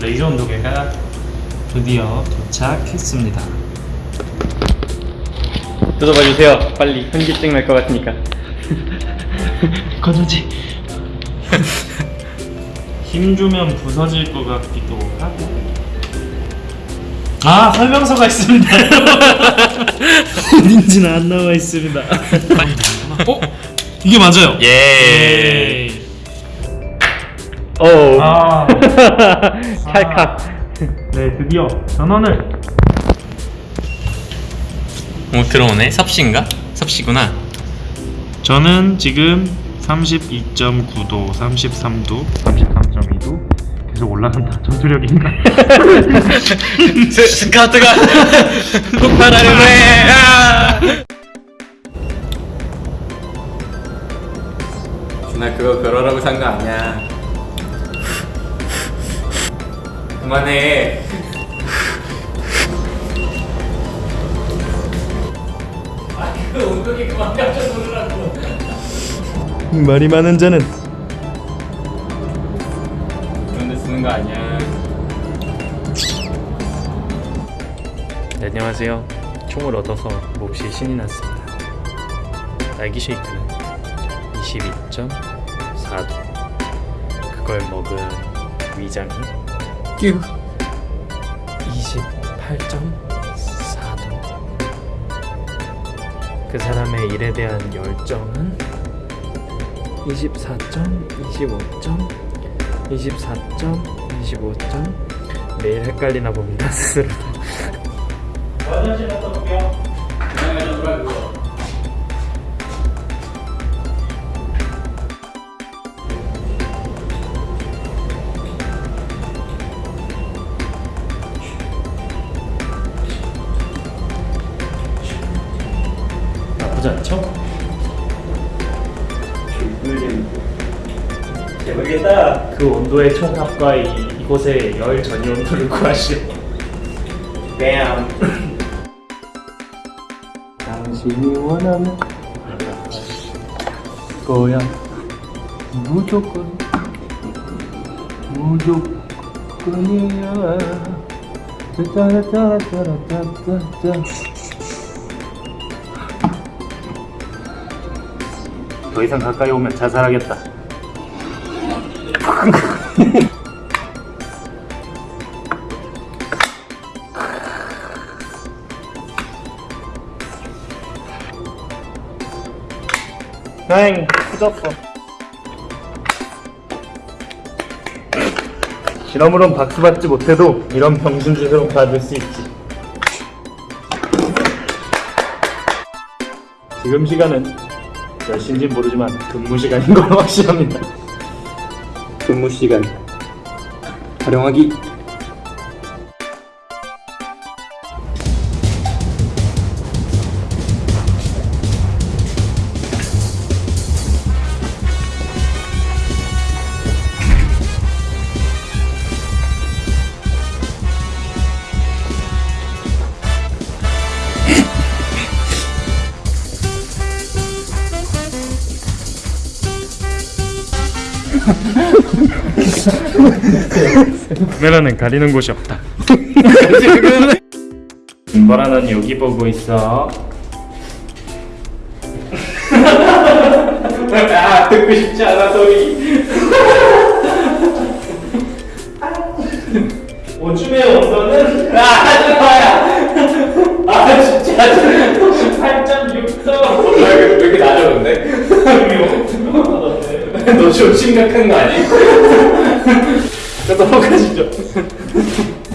레이저 온도계가 드디어 도착했습니다. 뜯어봐 주세요. 빨리 현기증 날 것 같으니까. 건우지. 힘 주면 부서질 것 같기도 하고. 아 설명서가 있습니다. 어딘지는 안 나와 있습니다. 어? 이게 맞아요. 예. 예. 오. 아. 찰칵. 네 드디어 전원을 오 들어오네 섭씨인가? 섭씨구나 저는 지금 32.9도, 33도, 33.2도 계속 올라간다. 전투력인가? 스, 스카우트가 폭발하려고 해 아! 준아 그거 그러라고 산 거 아니야 그만해 아그 엉덩이 그만 깜짝 놀라고 말이 많은 자는 그런데 쓰는 거 아니야 네, 안녕하세요. 총을 얻어서 몹시 신이 났습니다. 딸기 쉐이크는 22.4도. 그걸 먹은 위장이 28.4도. 그 사람의 일에 대한 열정은 24점, 25점, 24점, 25점. 매일 헷갈리나 봅니다 스스로. 나쁘지 않죠? 모르겠다. 그 온도의 총합과 이, 이곳의 열 전이 온도를 구하시오. 뺨. 당신이 원하는 거야. 무조건 무조건이야. 따라따라따라따따. 더 이상 가까이 오면 자살하겠다. 행 후졌어. 실험으론 박수 받지 못해도 이런 병준 주세로 받을 수 있지. 지금 시간은 몇 시인지 모르지만 근무 시간인 걸 확실합니다. 근무 시간 활용하기 카메라는 가리는 곳이 없다. 김보라는 여기 보고 있어. 아 듣고 싶지 않아 소리 심각한 거 아니? 저 넘어가시죠